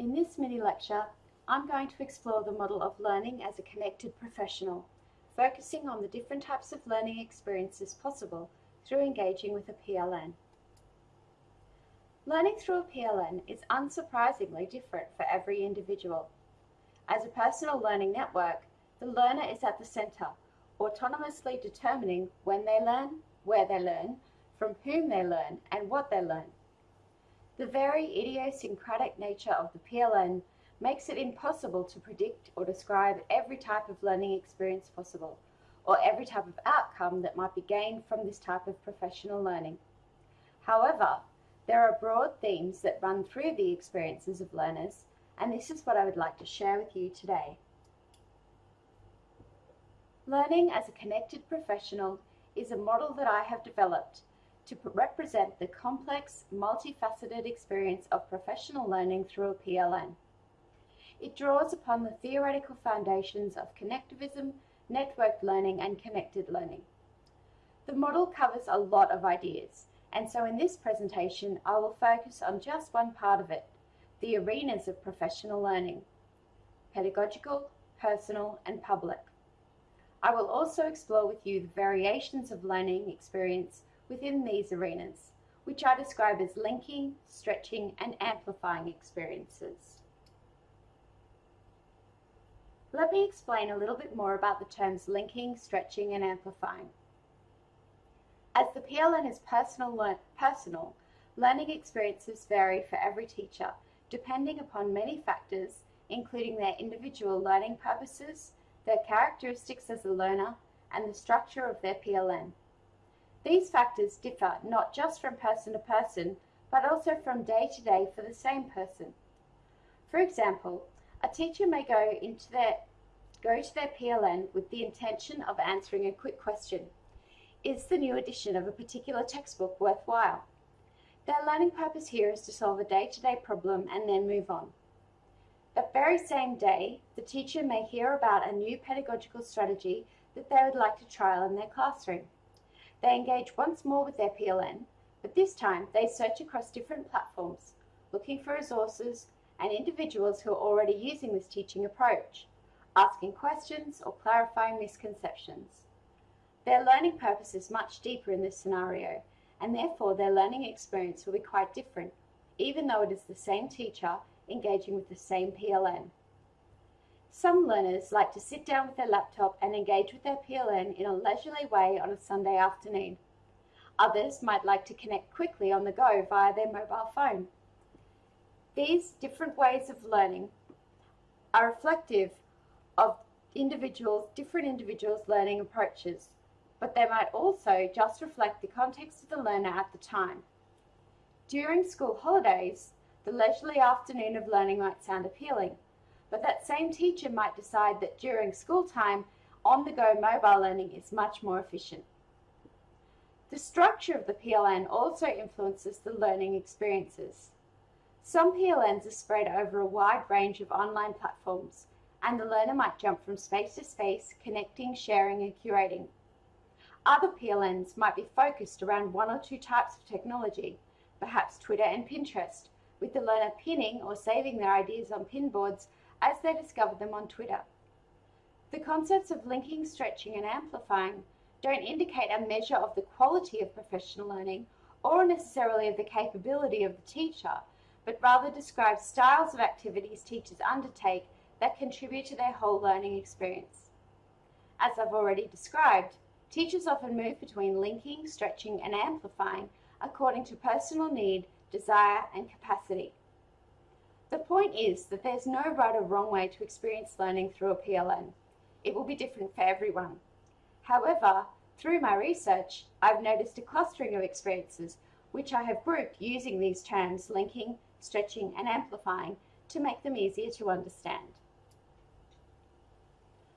In this mini lecture, I'm going to explore the model of learning as a connected professional, focusing on the different types of learning experiences possible through engaging with a PLN. Learning through a PLN is unsurprisingly different for every individual. As a personal learning network, the learner is at the centre, autonomously determining when they learn, where they learn, from whom they learn, and what they learn. The very idiosyncratic nature of the PLN makes it impossible to predict or describe every type of learning experience possible, or every type of outcome that might be gained from this type of professional learning. However, there are broad themes that run through the experiences of learners, and this is what I would like to share with you today. Learning as a connected professional is a model that I have developed to represent the complex, multifaceted experience of professional learning through a PLN. It draws upon the theoretical foundations of connectivism, networked learning, and connected learning. The model covers a lot of ideas, and so in this presentation, I will focus on just one part of it, the arenas of professional learning, pedagogical, personal, and public. I will also explore with you the variations of learning experience within these arenas, which I describe as linking, stretching, and amplifying experiences. Let me explain a little bit more about the terms linking, stretching, and amplifying. As the PLN is personal, personal, learning experiences vary for every teacher, depending upon many factors, including their individual learning purposes, their characteristics as a learner, and the structure of their PLN. These factors differ not just from person to person, but also from day to day for the same person. For example, a teacher may go into their go to their PLN with the intention of answering a quick question. Is the new edition of a particular textbook worthwhile? Their learning purpose here is to solve a day-to-day -day problem and then move on. That very same day, the teacher may hear about a new pedagogical strategy that they would like to trial in their classroom. They engage once more with their PLN, but this time they search across different platforms, looking for resources and individuals who are already using this teaching approach, asking questions or clarifying misconceptions. Their learning purpose is much deeper in this scenario, and therefore their learning experience will be quite different, even though it is the same teacher engaging with the same PLN. Some learners like to sit down with their laptop and engage with their PLN in a leisurely way on a Sunday afternoon. Others might like to connect quickly on the go via their mobile phone. These different ways of learning are reflective of individuals, different individuals' learning approaches, but they might also just reflect the context of the learner at the time. During school holidays, the leisurely afternoon of learning might sound appealing, but that same teacher might decide that during school time, on-the-go mobile learning is much more efficient. The structure of the PLN also influences the learning experiences. Some PLNs are spread over a wide range of online platforms, and the learner might jump from space to space, connecting, sharing, and curating. Other PLNs might be focused around one or two types of technology, perhaps Twitter and Pinterest, with the learner pinning or saving their ideas on pinboards as they discover them on Twitter. The concepts of linking, stretching, and amplifying don't indicate a measure of the quality of professional learning or necessarily of the capability of the teacher, but rather describe styles of activities teachers undertake that contribute to their whole learning experience. As I've already described, teachers often move between linking, stretching, and amplifying according to personal need, desire, and capacity. The point is that there's no right or wrong way to experience learning through a PLN. It will be different for everyone. However, through my research, I've noticed a clustering of experiences which I have grouped using these terms linking, stretching, and amplifying to make them easier to understand.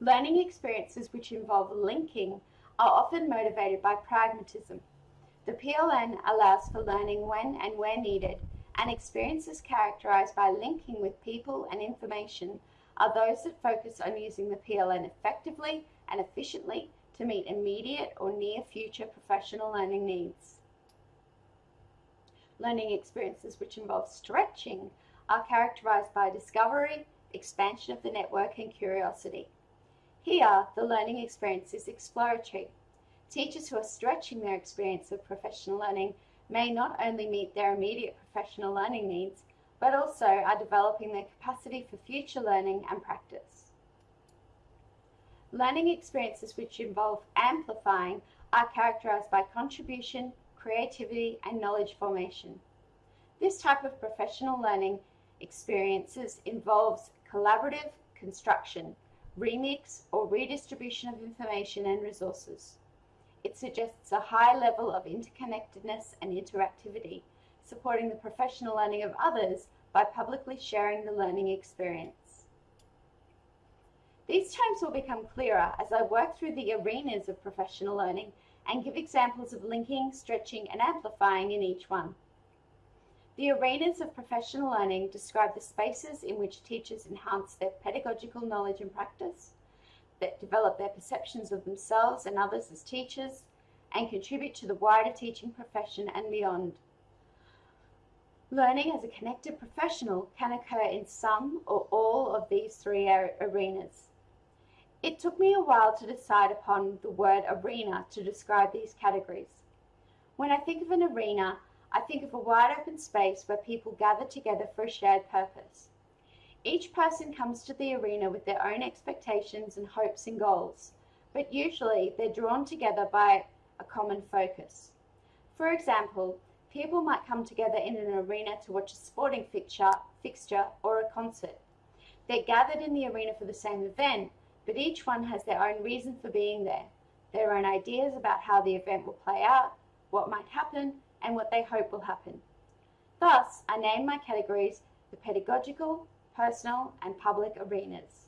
Learning experiences which involve linking are often motivated by pragmatism. The PLN allows for learning when and where needed and experiences characterized by linking with people and information are those that focus on using the PLN effectively and efficiently to meet immediate or near future professional learning needs. Learning experiences which involve stretching are characterized by discovery, expansion of the network, and curiosity. Here, the learning experience is exploratory. Teachers who are stretching their experience of professional learning may not only meet their immediate professional learning needs, but also are developing their capacity for future learning and practice. Learning experiences which involve amplifying are characterized by contribution, creativity, and knowledge formation. This type of professional learning experiences involves collaborative construction, remix, or redistribution of information and resources. It suggests a high level of interconnectedness and interactivity, supporting the professional learning of others by publicly sharing the learning experience. These terms will become clearer as I work through the arenas of professional learning and give examples of linking, stretching, and amplifying in each one. The arenas of professional learning describe the spaces in which teachers enhance their pedagogical knowledge and practice, that develop their perceptions of themselves and others as teachers, and contribute to the wider teaching profession and beyond. Learning as a connected professional can occur in some or all of these three arenas. It took me a while to decide upon the word arena to describe these categories. When I think of an arena, I think of a wide open space where people gather together for a shared purpose. Each person comes to the arena with their own expectations and hopes and goals, but usually they're drawn together by a common focus. For example, people might come together in an arena to watch a sporting fixture, fixture or a concert. They're gathered in the arena for the same event, but each one has their own reason for being there, their own ideas about how the event will play out, what might happen, and what they hope will happen. Thus, I name my categories the pedagogical, personal, and public arenas.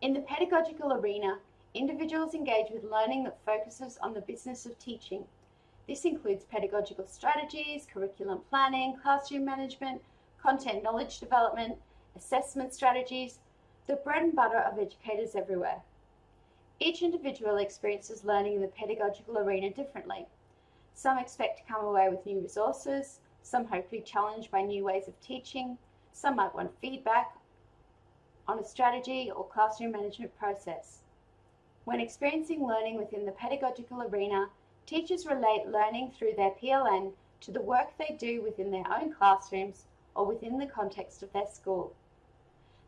In the pedagogical arena, individuals engage with learning that focuses on the business of teaching. This includes pedagogical strategies, curriculum planning, classroom management, content knowledge development, assessment strategies, the bread and butter of educators everywhere. Each individual experiences learning in the pedagogical arena differently. Some expect to come away with new resources, some hope to be challenged by new ways of teaching. Some might want feedback on a strategy or classroom management process. When experiencing learning within the pedagogical arena, teachers relate learning through their PLN to the work they do within their own classrooms or within the context of their school.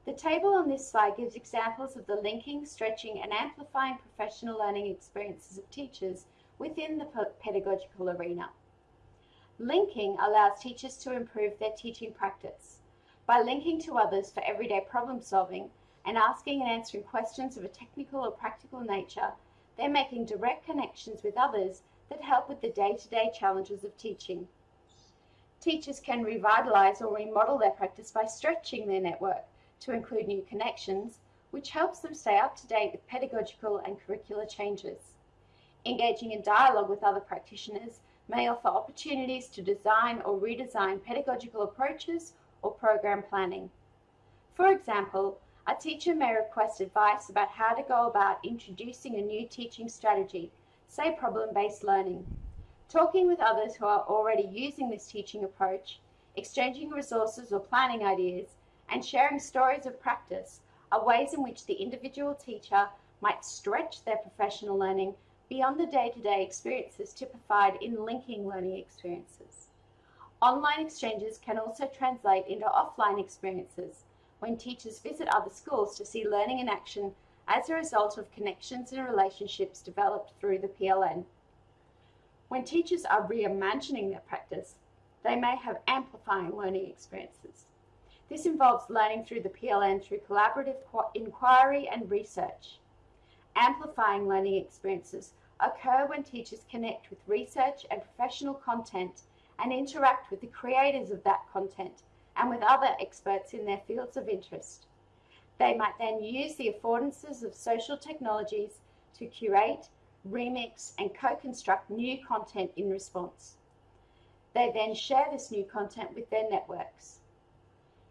The table on this slide gives examples of the linking, stretching and amplifying professional learning experiences of teachers within the pedagogical arena. Linking allows teachers to improve their teaching practice. By linking to others for everyday problem solving and asking and answering questions of a technical or practical nature, they're making direct connections with others that help with the day-to-day -day challenges of teaching. Teachers can revitalize or remodel their practice by stretching their network to include new connections, which helps them stay up to date with pedagogical and curricular changes. Engaging in dialogue with other practitioners may offer opportunities to design or redesign pedagogical approaches or program planning. For example, a teacher may request advice about how to go about introducing a new teaching strategy, say problem-based learning. Talking with others who are already using this teaching approach, exchanging resources or planning ideas, and sharing stories of practice are ways in which the individual teacher might stretch their professional learning beyond the day-to-day -day experiences typified in linking learning experiences. Online exchanges can also translate into offline experiences when teachers visit other schools to see learning in action as a result of connections and relationships developed through the PLN. When teachers are reimagining their practice, they may have amplifying learning experiences. This involves learning through the PLN through collaborative inquiry and research. Amplifying learning experiences occur when teachers connect with research and professional content and interact with the creators of that content and with other experts in their fields of interest. They might then use the affordances of social technologies to curate, remix, and co-construct new content in response. They then share this new content with their networks.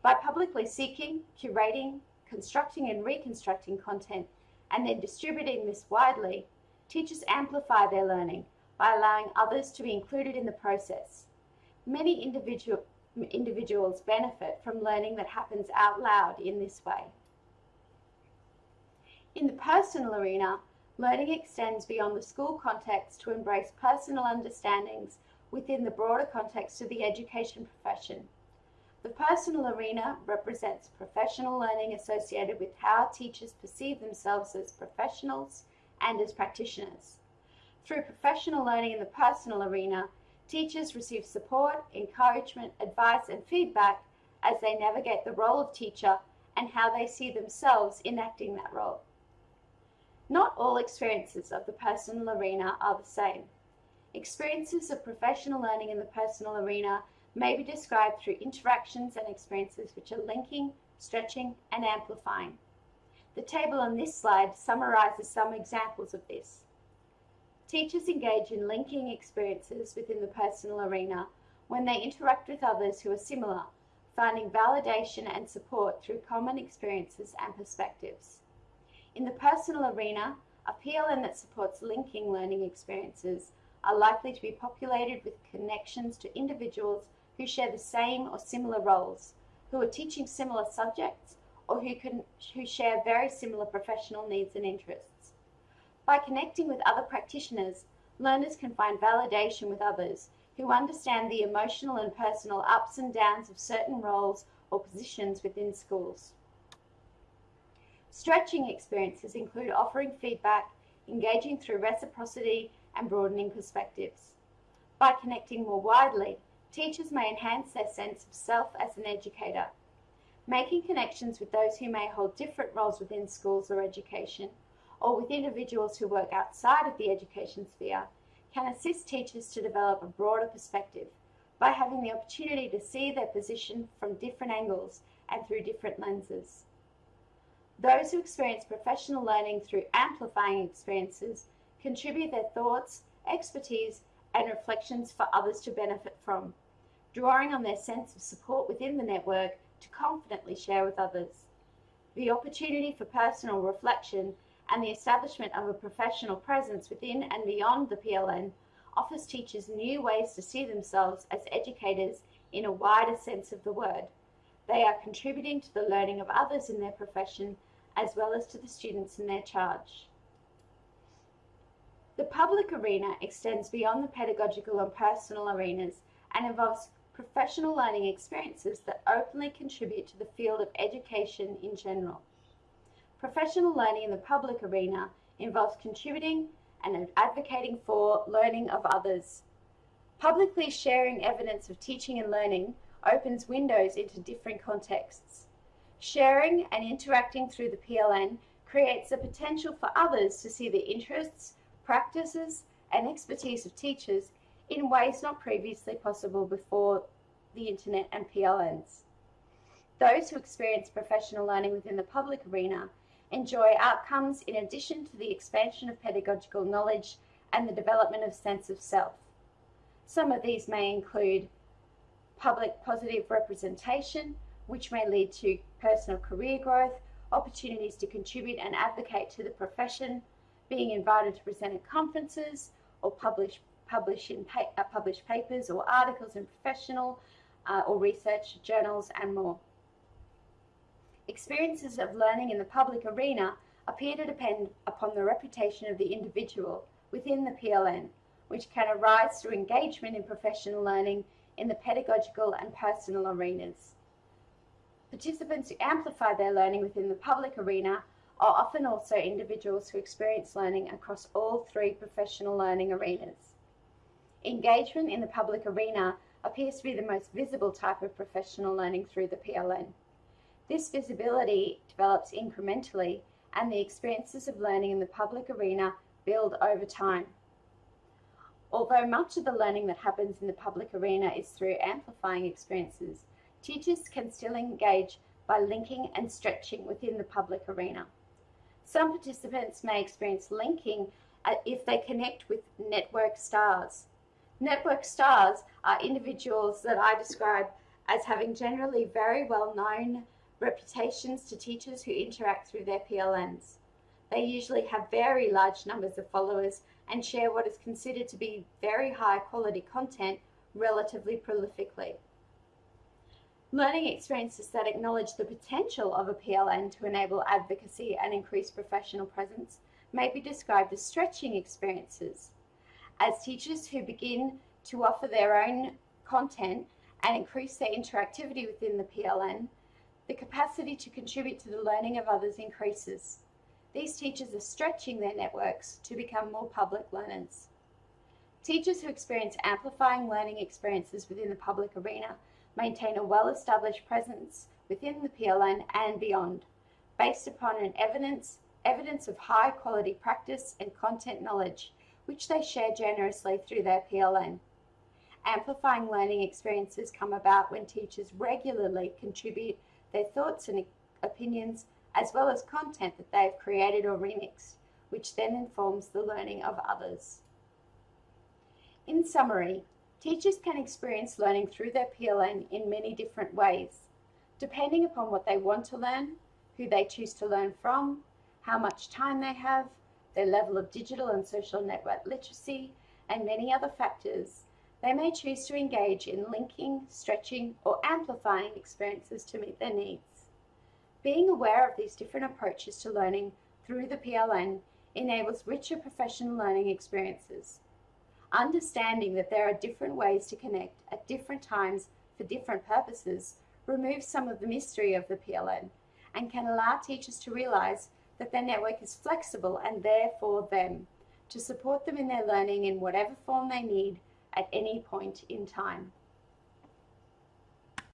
By publicly seeking, curating, constructing and reconstructing content and then distributing this widely, teachers amplify their learning by allowing others to be included in the process. Many individual individuals benefit from learning that happens out loud in this way. In the personal arena, learning extends beyond the school context to embrace personal understandings within the broader context of the education profession. The personal arena represents professional learning associated with how teachers perceive themselves as professionals and as practitioners. Through professional learning in the personal arena, teachers receive support, encouragement, advice, and feedback as they navigate the role of teacher and how they see themselves enacting that role. Not all experiences of the personal arena are the same. Experiences of professional learning in the personal arena may be described through interactions and experiences which are linking, stretching, and amplifying. The table on this slide summarizes some examples of this. Teachers engage in linking experiences within the personal arena when they interact with others who are similar, finding validation and support through common experiences and perspectives. In the personal arena, a PLN that supports linking learning experiences are likely to be populated with connections to individuals who share the same or similar roles, who are teaching similar subjects, or who, can, who share very similar professional needs and interests. By connecting with other practitioners, learners can find validation with others who understand the emotional and personal ups and downs of certain roles or positions within schools. Stretching experiences include offering feedback, engaging through reciprocity, and broadening perspectives. By connecting more widely, teachers may enhance their sense of self as an educator. Making connections with those who may hold different roles within schools or education, or with individuals who work outside of the education sphere, can assist teachers to develop a broader perspective by having the opportunity to see their position from different angles and through different lenses. Those who experience professional learning through amplifying experiences contribute their thoughts, expertise, and reflections for others to benefit from, drawing on their sense of support within the network to confidently share with others. The opportunity for personal reflection and the establishment of a professional presence within and beyond the PLN offers teachers new ways to see themselves as educators in a wider sense of the word. They are contributing to the learning of others in their profession as well as to the students in their charge. The public arena extends beyond the pedagogical and personal arenas and involves professional learning experiences that openly contribute to the field of education in general. Professional learning in the public arena involves contributing and advocating for learning of others. Publicly sharing evidence of teaching and learning opens windows into different contexts. Sharing and interacting through the PLN creates the potential for others to see the interests, practices, and expertise of teachers in ways not previously possible before the internet and PLNs. Those who experience professional learning within the public arena enjoy outcomes in addition to the expansion of pedagogical knowledge and the development of sense of self. Some of these may include public positive representation, which may lead to personal career growth, opportunities to contribute and advocate to the profession, being invited to present at conferences or publish, publish, in pa uh, publish papers or articles in professional uh, or research journals and more. Experiences of learning in the public arena appear to depend upon the reputation of the individual within the PLN, which can arise through engagement in professional learning in the pedagogical and personal arenas. Participants who amplify their learning within the public arena are often also individuals who experience learning across all three professional learning arenas. Engagement in the public arena appears to be the most visible type of professional learning through the PLN. This visibility develops incrementally and the experiences of learning in the public arena build over time. Although much of the learning that happens in the public arena is through amplifying experiences, teachers can still engage by linking and stretching within the public arena. Some participants may experience linking uh, if they connect with network stars. Network stars are individuals that I describe as having generally very well known reputations to teachers who interact through their PLNs. They usually have very large numbers of followers and share what is considered to be very high quality content relatively prolifically. Learning experiences that acknowledge the potential of a PLN to enable advocacy and increase professional presence may be described as stretching experiences. As teachers who begin to offer their own content and increase their interactivity within the PLN, the capacity to contribute to the learning of others increases. These teachers are stretching their networks to become more public learners. Teachers who experience amplifying learning experiences within the public arena maintain a well-established presence within the PLN and beyond, based upon an evidence, evidence of high quality practice and content knowledge, which they share generously through their PLN. Amplifying learning experiences come about when teachers regularly contribute their thoughts and opinions as well as content that they have created or remixed, which then informs the learning of others. In summary, teachers can experience learning through their PLN in many different ways, depending upon what they want to learn, who they choose to learn from, how much time they have, their level of digital and social network literacy, and many other factors, they may choose to engage in linking, stretching, or amplifying experiences to meet their needs. Being aware of these different approaches to learning through the PLN enables richer professional learning experiences. Understanding that there are different ways to connect at different times for different purposes removes some of the mystery of the PLN and can allow teachers to realize that their network is flexible and there for them to support them in their learning in whatever form they need at any point in time.